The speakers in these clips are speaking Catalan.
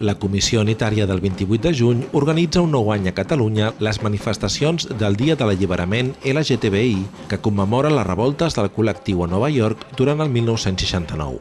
La Comissió Unitària del 28 de juny organitza un nou any a Catalunya les manifestacions del Dia de l'Alliberament LGTBI que commemora les revoltes del col·lectiu a Nova York durant el 1969.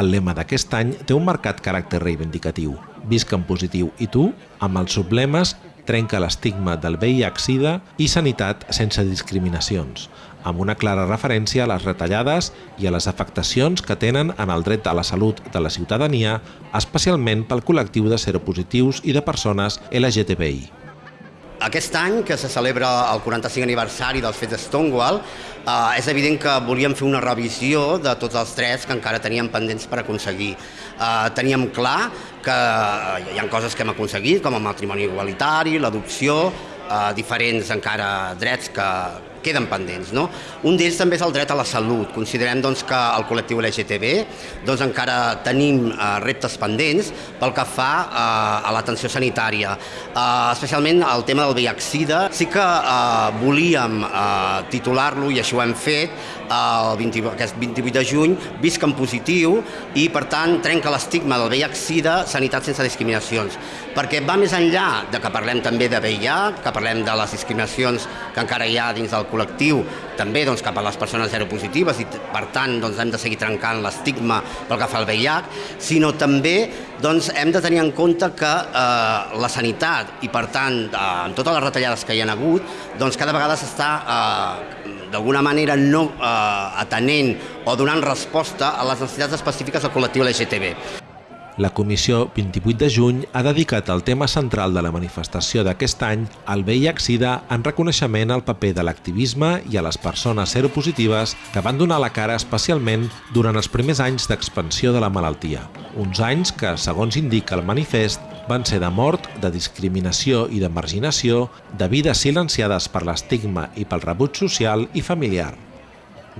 El lema d'aquest any té un marcat caràcter reivindicatiu. Visca en positiu i tu, amb els sublemes trenca l'estigma del VIH-Sida i sanitat sense discriminacions, amb una clara referència a les retallades i a les afectacions que tenen en el dret a la salut de la ciutadania, especialment pel col·lectiu de seropositius i de persones LGTBI. Aquest any, que se celebra el 45 aniversari dels fets de Stonewall, eh, és evident que volíem fer una revisió de tots els drets que encara teníem pendents per aconseguir. Eh, teníem clar que hi ha coses que hem aconseguit, com el matrimoni igualitari, l'adopció, eh, diferents encara drets que, queden pendents. No? Un d'ells també és el dret a la salut. Considerem doncs, que el col·lectiu LGTB doncs, encara tenim eh, reptes pendents pel que fa eh, a l'atenció sanitària, eh, especialment el tema del VIH-Sida. Sí que eh, volíem eh, titular-lo, i així ho hem fet, el 20, aquest 28 de juny, visc en positiu i, per tant, trenca l'estigma del VIH-Sida, sanitat sense discriminacions. Perquè va més enllà de que parlem també de VIH, que parlem de les discriminacions que encara hi ha dins del col·lectiu, també doncs, cap a les persones seropositives i per tant doncs, hem de seguir trencant l'estigma pel que fa al VIH, sinó també doncs, hem de tenir en compte que eh, la sanitat i per tant eh, amb totes les retallades que hi ha hagut, doncs cada vegada s'està eh, d'alguna manera no eh, atenent o donant resposta a les necessitats específiques del col·lectiu LGTB. La comissió 28 de juny ha dedicat el tema central de la manifestació d'aquest any al VIH-Sida en reconeixement al paper de l'activisme i a les persones seropositives que van donar la cara especialment durant els primers anys d'expansió de la malaltia. Uns anys que, segons indica el manifest, van ser de mort, de discriminació i de marginació, de vides silenciades per l'estigma i pel rebuig social i familiar.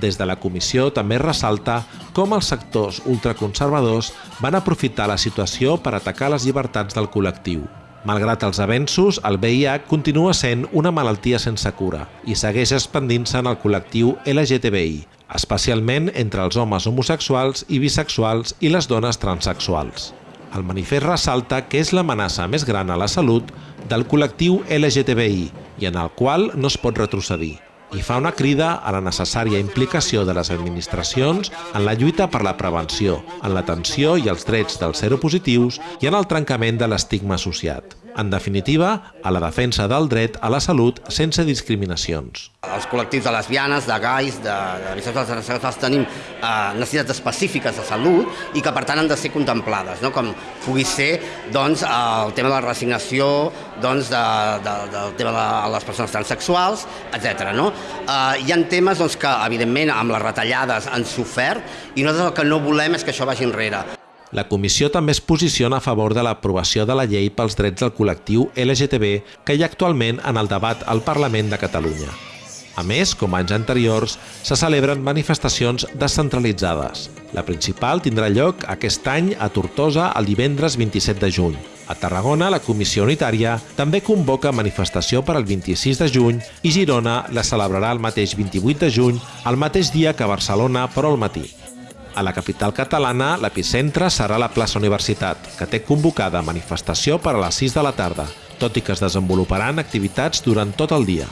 Des de la comissió també ressalta com els sectors ultraconservadors van aprofitar la situació per atacar les llibertats del col·lectiu. Malgrat els avenços, el VIH continua sent una malaltia sense cura i segueix expandint-se en el col·lectiu LGTBI, especialment entre els homes homosexuals i bisexuals i les dones transexuals. El manifest ressalta que és l'amenaça més gran a la salut del col·lectiu LGTBI i en el qual no es pot retrocedir i fa una crida a la necessària implicació de les administracions en la lluita per la prevenció, en l'atenció i els drets dels seropositius i en el trencament de l'estigma associat. En definitiva, a la defensa del dret a la salut sense discriminacions. Els col·lectius de lesbianes, de gais, de, de bisexuals, tenim eh, necessitats específiques de salut i que per tant han de ser contemplades, no? com pugui ser doncs, el tema de la resignació, doncs, de, de, del tema de les persones transsexuals, etc. No? Eh, hi ha temes doncs, que, evidentment, amb les retallades han sofert i nosaltres el que no volem és que això vagi enrere. La comissió també es posiciona a favor de l'aprovació de la llei pels drets del col·lectiu LGTB que hi ha actualment en el debat al Parlament de Catalunya. A més, com anys anteriors, se celebren manifestacions descentralitzades. La principal tindrà lloc aquest any a Tortosa el divendres 27 de juny. A Tarragona, la Comissió Unitària també convoca manifestació per al 26 de juny i Girona la celebrarà el mateix 28 de juny, el mateix dia que Barcelona, però al matí. A la capital catalana, l'epicentre serà la plaça Universitat, que té convocada manifestació per a les 6 de la tarda, tot i que es desenvoluparan activitats durant tot el dia.